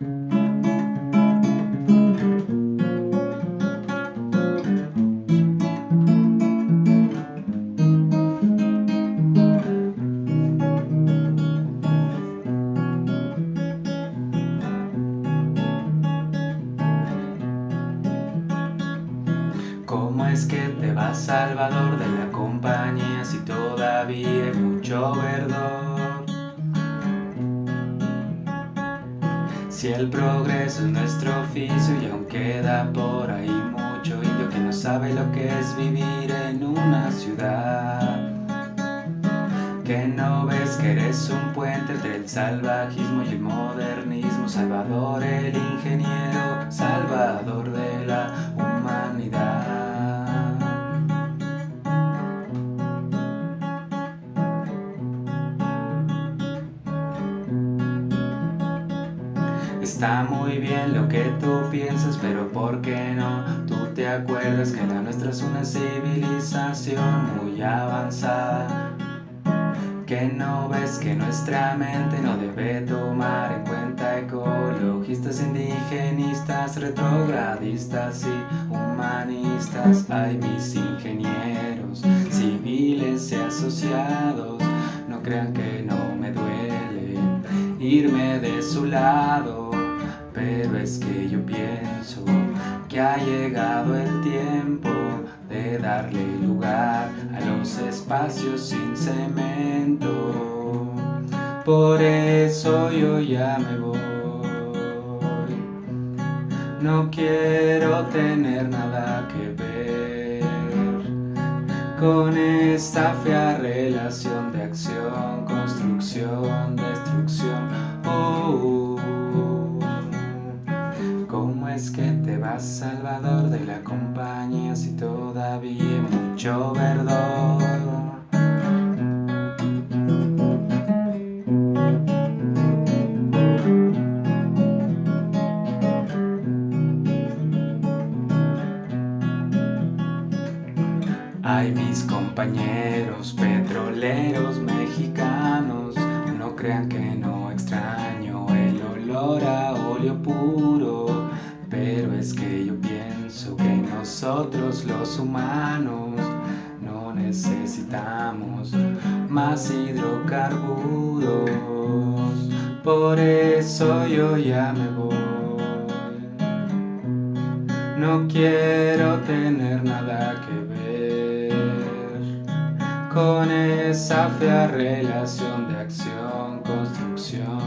¿Cómo es que te vas, Salvador, de la compañía si todavía hay mucho verdor? Si el progreso es nuestro oficio y aún queda por ahí mucho indio que no sabe lo que es vivir en una ciudad. Que no ves que eres un puente entre el salvajismo y el modernismo, Salvador el ingeniero, Salvador Está muy bien lo que tú piensas, pero ¿por qué no? Tú te acuerdas que la nuestra es una civilización muy avanzada. Que no ves que nuestra mente no debe tomar en cuenta ecologistas, indigenistas, retrogradistas y humanistas. Hay mis ingenieros, civiles y asociados, no crean que no me duele irme de su lado pero es que yo pienso que ha llegado el tiempo de darle lugar a los espacios sin cemento. Por eso yo ya me voy. No quiero tener nada que ver con esta fea relación de acción, construcción, destrucción. Compañía si todavía mucho verdor? Ay, mis compañeros petroleros mexicanos, no crean que no extraño nosotros los humanos no necesitamos más hidrocarburos. Por eso yo ya me voy. No quiero tener nada que ver con esa fea relación de acción, construcción, destrucción